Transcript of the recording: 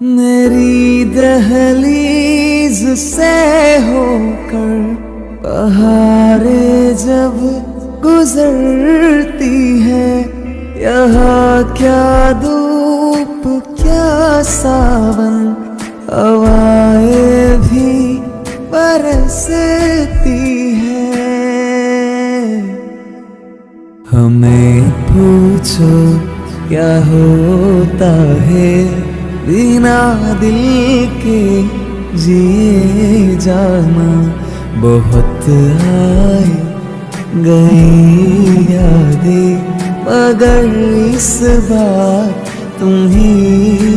मेरी दहलीज से होकर बहारे जब गुजरती है, यहाँ क्या धूप, क्या सावन, हवाएँ भी बरसती है। हमें पूछो, क्या होता है? बिना दिल के जिए जाना। बहुत आए गई यादें मगर इस बार तुम ही